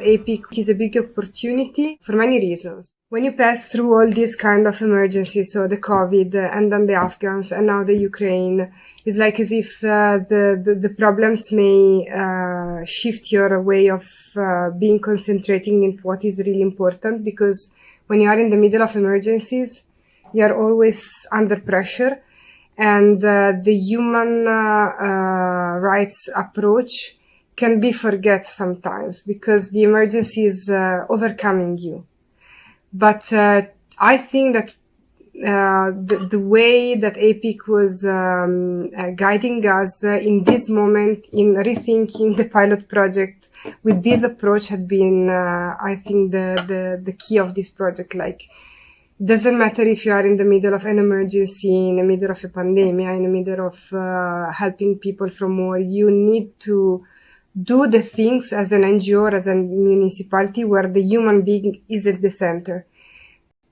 APIC is a big opportunity for many reasons. When you pass through all these kind of emergencies, so the COVID and then the Afghans and now the Ukraine, it's like as if uh, the, the, the problems may uh, shift your way of uh, being concentrating in what is really important because when you are in the middle of emergencies, you are always under pressure and uh, the human uh, uh, rights approach can be forget sometimes because the emergency is uh, overcoming you. But uh, I think that uh, the, the, way that APIC was um, uh, guiding us uh, in this moment in rethinking the pilot project with this approach had been, uh, I think, the, the, the key of this project. Like, doesn't matter if you are in the middle of an emergency, in the middle of a pandemic, in the middle of uh, helping people from war, you need to do the things as an NGO or as a municipality where the human being is at the center.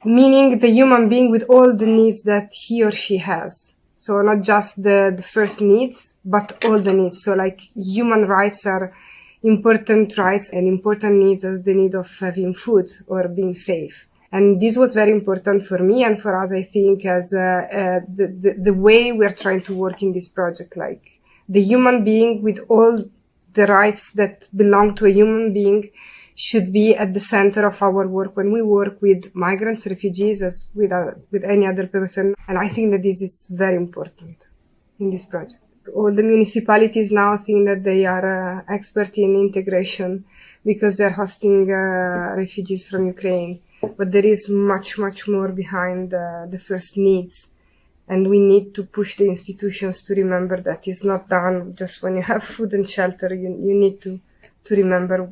Meaning the human being with all the needs that he or she has. So not just the, the first needs, but all the needs. So like human rights are important rights and important needs as the need of having food or being safe. And this was very important for me and for us, I think, as uh, uh, the, the, the way we are trying to work in this project, like the human being with all the rights that belong to a human being should be at the center of our work when we work with migrants, refugees, as with, with any other person. And I think that this is very important in this project. All the municipalities now think that they are uh, expert in integration because they're hosting uh, refugees from Ukraine. But there is much, much more behind uh, the first needs and we need to push the institutions to remember that it's not done just when you have food and shelter. You, you need to, to remember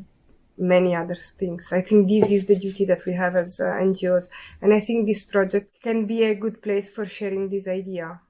many other things. I think this is the duty that we have as uh, NGOs. And I think this project can be a good place for sharing this idea.